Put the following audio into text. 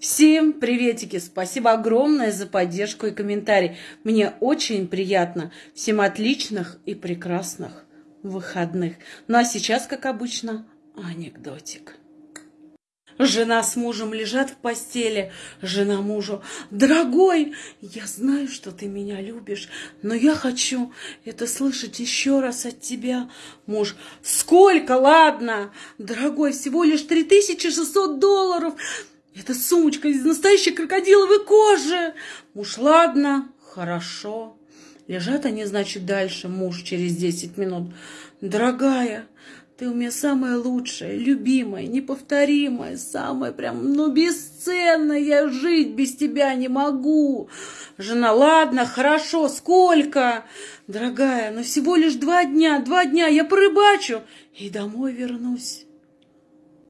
Всем приветики! Спасибо огромное за поддержку и комментарий. Мне очень приятно. Всем отличных и прекрасных выходных. Ну а сейчас, как обычно, анекдотик. Жена с мужем лежат в постели. Жена мужу. Дорогой, я знаю, что ты меня любишь, но я хочу это слышать еще раз от тебя. Муж. Сколько? Ладно. Дорогой, всего лишь 3600 долларов. Это сумочка из настоящей крокодиловой кожи. Муж, ладно, хорошо. Лежат они, значит, дальше, муж через 10 минут. Дорогая, ты у меня самая лучшая, любимая, неповторимая, самая прям, ну, бесценная. Я жить без тебя не могу. Жена, ладно, хорошо, сколько? Дорогая, ну всего лишь два дня, два дня, я порыбачу и домой вернусь.